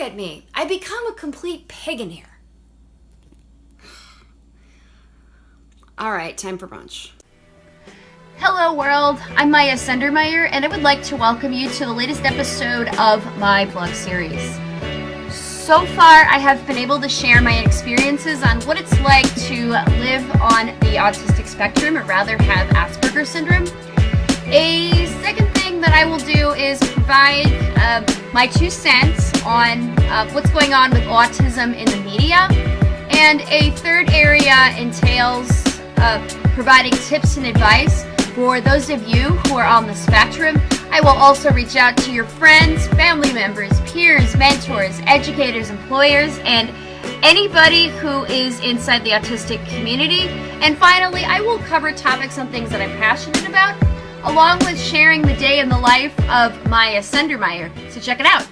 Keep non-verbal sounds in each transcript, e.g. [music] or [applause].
at me. I become a complete pagan here. [sighs] All right, time for brunch. Hello world, I'm Maya Sendermeyer and I would like to welcome you to the latest episode of my blog series. So far, I have been able to share my experiences on what it's like to live on the autistic spectrum, or rather have Asperger's syndrome. A second thing that I will do is provide uh, my two cents on uh, what's going on with autism in the media. And a third area entails uh, providing tips and advice for those of you who are on the spectrum, I will also reach out to your friends, family members, peers, mentors, educators, employers, and anybody who is inside the autistic community. And finally, I will cover topics on things that I'm passionate about, along with sharing the day in the life of Maya Sendermeyer. So check it out.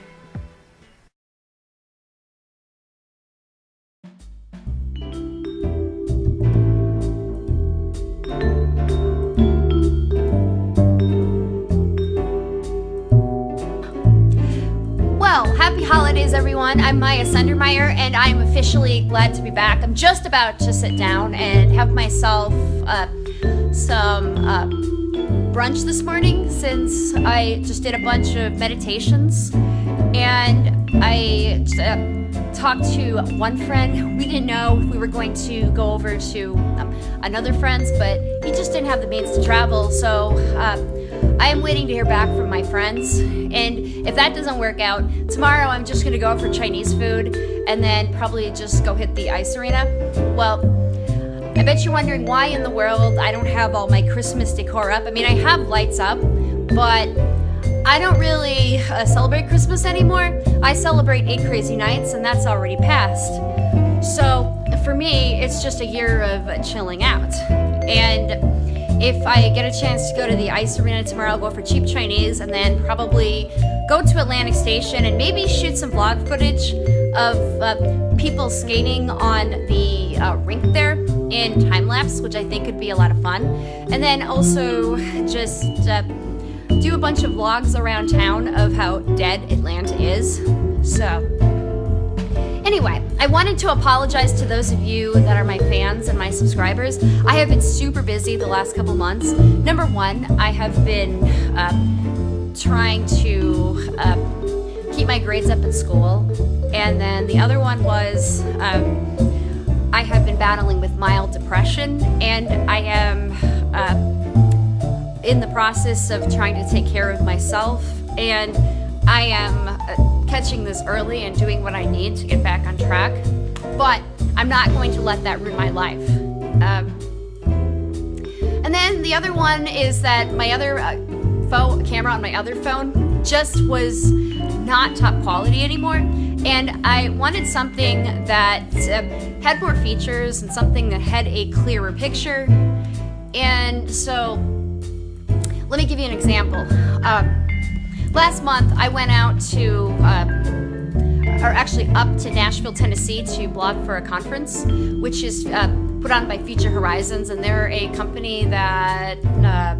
Everyone. I'm Maya Sendermeyer, and I'm officially glad to be back. I'm just about to sit down and have myself uh, some uh, brunch this morning since I just did a bunch of meditations. And I uh, talked to one friend. We didn't know if we were going to go over to um, another friend's, but he just didn't have the means to travel. So uh, I am waiting to hear back from my friends, and if that doesn't work out, tomorrow I'm just gonna go out for Chinese food and then probably just go hit the ice arena. Well, I bet you're wondering why in the world I don't have all my Christmas decor up. I mean, I have lights up, but I don't really uh, celebrate Christmas anymore. I celebrate Eight Crazy Nights, and that's already passed. So for me, it's just a year of chilling out. And if I get a chance to go to the ice arena tomorrow, I'll go for cheap Chinese and then probably go to Atlantic Station and maybe shoot some vlog footage of uh, people skating on the uh, rink there in time lapse, which I think could be a lot of fun. And then also just uh, do a bunch of vlogs around town of how dead Atlanta is. So. Anyway, I wanted to apologize to those of you that are my fans and my subscribers. I have been super busy the last couple months. Number one, I have been uh, trying to uh, keep my grades up in school. And then the other one was um, I have been battling with mild depression and I am uh, in the process of trying to take care of myself. And I am uh, catching this early and doing what I need to get back on track. But I'm not going to let that ruin my life. Um, and then the other one is that my other uh, phone camera on my other phone just was not top quality anymore. And I wanted something that uh, had more features and something that had a clearer picture. And so, let me give you an example. Um, Last month, I went out to, uh, or actually up to Nashville, Tennessee to blog for a conference, which is uh, put on by Future Horizons, and they're a company that uh,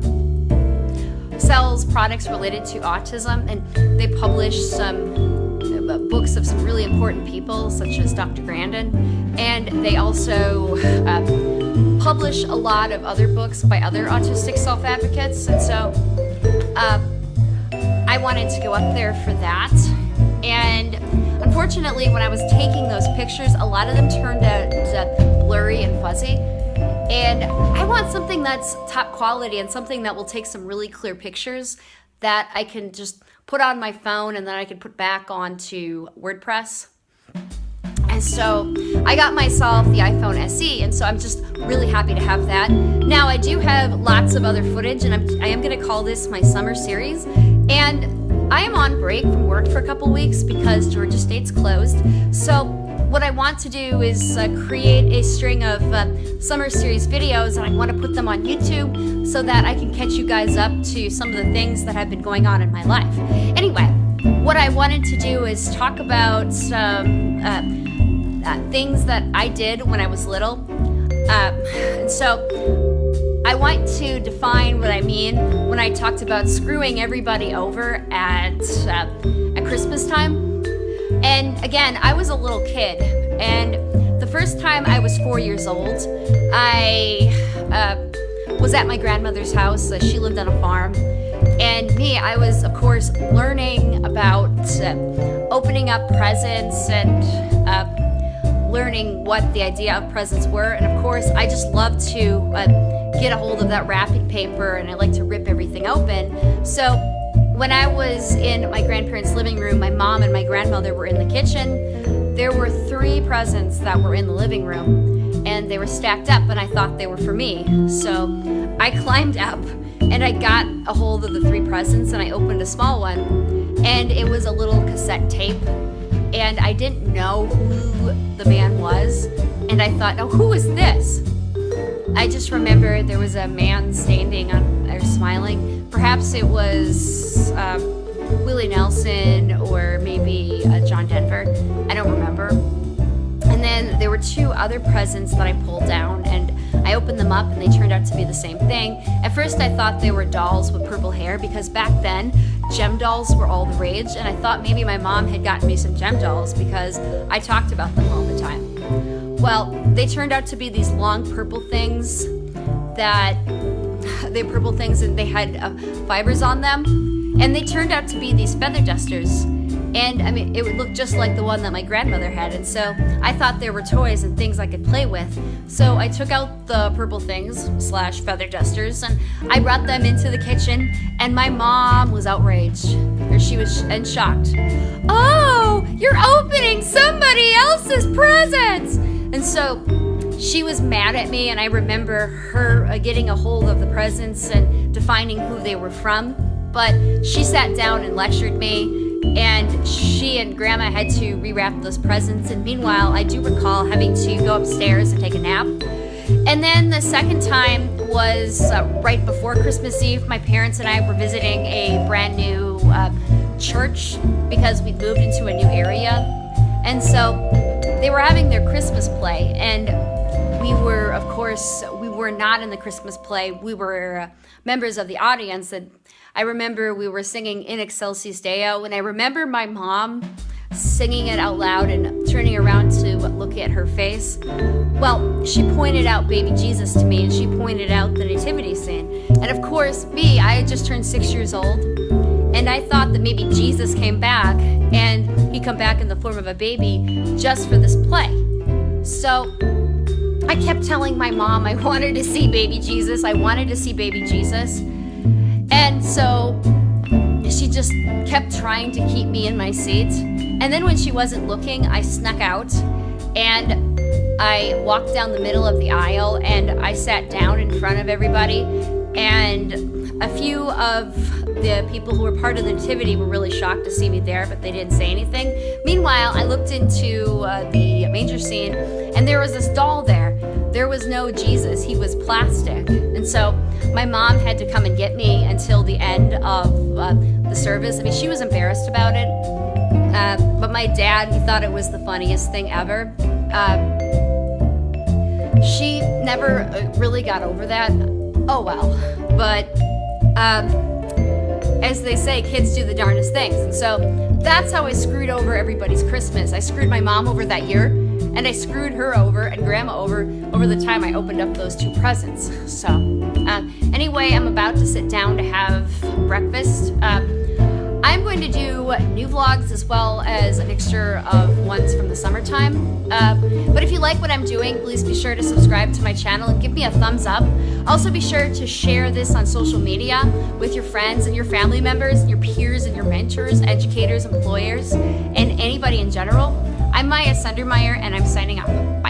sells products related to autism, and they publish some uh, books of some really important people, such as Dr. Grandin, and they also uh, publish a lot of other books by other autistic self-advocates, and so uh, I wanted to go up there for that. And unfortunately, when I was taking those pictures, a lot of them turned out uh, blurry and fuzzy. And I want something that's top quality and something that will take some really clear pictures that I can just put on my phone and then I can put back onto WordPress. And so I got myself the iPhone SE, and so I'm just really happy to have that. Now I do have lots of other footage, and I'm, I am gonna call this my summer series. And I am on break from work for a couple weeks because Georgia State's closed. So what I want to do is uh, create a string of uh, summer series videos and I want to put them on YouTube so that I can catch you guys up to some of the things that have been going on in my life. Anyway, what I wanted to do is talk about some uh, uh, things that I did when I was little. Um, [sighs] so I want to define what I mean when I talked about screwing everybody over at, uh, at Christmas time. And again, I was a little kid, and the first time I was four years old, I uh, was at my grandmother's house. Uh, she lived on a farm. And me, I was, of course, learning about uh, opening up presents and uh, learning what the idea of presents were. And of course, I just love to uh, get a hold of that wrapping paper and I like to rip everything open. So when I was in my grandparents' living room, my mom and my grandmother were in the kitchen. There were three presents that were in the living room, and they were stacked up, and I thought they were for me. So I [laughs] climbed up and I got a hold of the three presents and I opened a small one, and it was a little cassette tape. And I didn't know who the man was, and I thought, oh, who is this? I just remember there was a man standing on there smiling Perhaps it was uh, Willie Nelson or maybe uh, John Denver. I don't remember. And then there were two other presents that I pulled down and I opened them up and they turned out to be the same thing. At first I thought they were dolls with purple hair because back then Jem dolls were all the rage and I thought maybe my mom had gotten me some Jem dolls because I talked about them all the time. Well, they turned out to be these long purple things that [laughs] they purple things and they had uh, fibers on them. And they turned out to be these feather dusters. And I mean, it would look just like the one that my grandmother had. And so I thought there were toys and things I could play with. So I took out the purple things slash feather dusters and I brought them into the kitchen. And my mom was outraged, or she was and shocked. Oh, you're opening somebody else's presents! And so she was mad at me, and I remember her uh, getting a hold of the presents and defining who they were from. But she sat down and lectured me, and she and Grandma had to rewrap those presents. And meanwhile, I do recall having to go upstairs and take a nap. And then the second time was uh, right before Christmas Eve. My parents and I were visiting a brand new uh, church because we moved into a new area. And so they were having their Christmas play, and we were, of course, we were not in the Christmas play. We were uh, members of the audience. And I remember we were singing In Excelsis Deo. And I remember my mom singing it out loud and turning around to look at her face. Well, she pointed out baby Jesus to me and she pointed out the nativity scene. And of course, me, I had just turned six years old. And I thought that maybe Jesus came back and he come back in the form of a baby just for this play. So I kept telling my mom I wanted to see baby Jesus. I wanted to see baby Jesus. And so she just kept trying to keep me in my seat. And then when she wasn't looking, I snuck out and I walked down the middle of the aisle and I sat down in front of everybody. And a few of the people who were part of the nativity were really shocked to see me there, but they didn't say anything. Meanwhile, I looked into uh, the manger scene and there was this doll there there was no Jesus, he was plastic. And so my mom had to come and get me until the end of uh, the service. I mean, she was embarrassed about it. Uh, but my dad, he thought it was the funniest thing ever. Uh, she never uh, really got over that. Oh well. But um, as they say, kids do the darndest things. And so that's how I screwed over everybody's Christmas. I screwed my mom over that year and I screwed her over and grandma over over the time I opened up those two presents. So, uh, anyway, I'm about to sit down to have breakfast. Uh, I'm going to do new vlogs as well as a mixture of ones from the summertime. Uh, but if you like what I'm doing, please be sure to subscribe to my channel and give me a thumbs up. Also be sure to share this on social media with your friends and your family members, your peers and your mentors, educators, employers, and anybody in general. I'm Maya Sundermeyer, and I'm signing off. Bye.